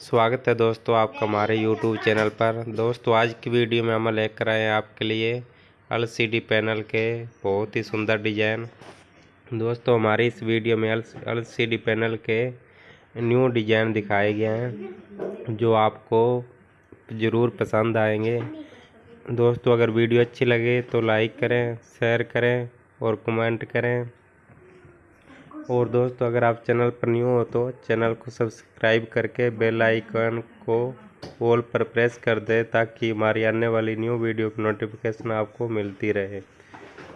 स्वागत है दोस्तों आपका हमारे YouTube चैनल पर। दोस्तों, आज की वीडियो में हम लेकर आए हैं आपके लिए एलसीडी पैनल के बहुत ही सुंदर डिज़ाइन। दोस्तों, हमारी इस वीडियो में एलसीडी पैनल के न्यू डिज़ाइन दिखाए गए हैं, जो आपको ज़रूर पसंद आएँगे। दोस्तों, अगर वीडियो अच्छी लगे तो लाइक करें, शेयर करें और कमेंट करें। और दोस्तों, अगर आप चैनल पर न्यू हो तो चैनल को सब्सक्राइब करके बेल आइकन को ऑल पर प्रेस कर दें ताकि हमारी आने वाली न्यू वीडियो की नोटिफिकेशन आपको मिलती रहे।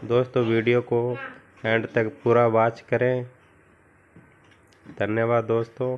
दोस्तों, वीडियो को एंड तक पूरा वॉच करें। धन्यवाद दोस्तों।